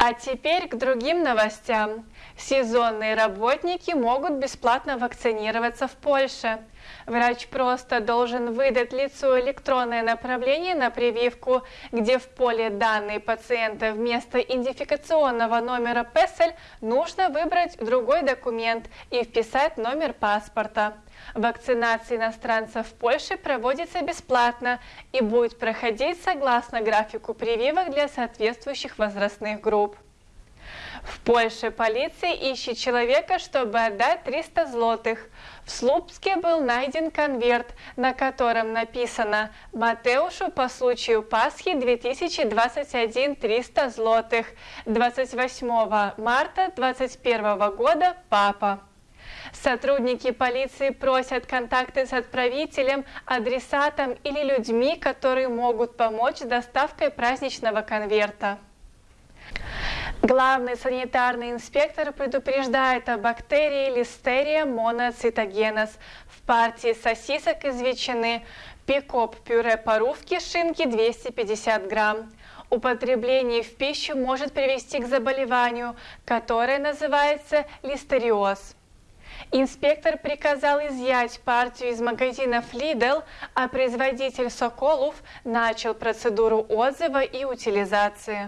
А теперь к другим новостям. Сезонные работники могут бесплатно вакцинироваться в Польше. Врач просто должен выдать лицу электронное направление на прививку, где в поле данные пациента вместо идентификационного номера ПЭСЕЛь нужно выбрать другой документ и вписать номер паспорта. Вакцинация иностранцев в Польше проводится бесплатно и будет проходить согласно графику прививок для соответствующих возрастных групп. В Польше полиция ищет человека, чтобы отдать 300 злотых. В Слупске был найден конверт, на котором написано «Матеушу по случаю Пасхи 2021 300 злотых. 28 марта 2021 года папа». Сотрудники полиции просят контакты с отправителем, адресатом или людьми, которые могут помочь с доставкой праздничного конверта. Главный санитарный инспектор предупреждает о бактерии Listeria monocytogenes в партии сосисок из ветчины, пикоп пюре парувки шинки 250 грамм. Употребление в пищу может привести к заболеванию, которое называется листериоз. Инспектор приказал изъять партию из магазинов Lidl, а производитель Соколов начал процедуру отзыва и утилизации.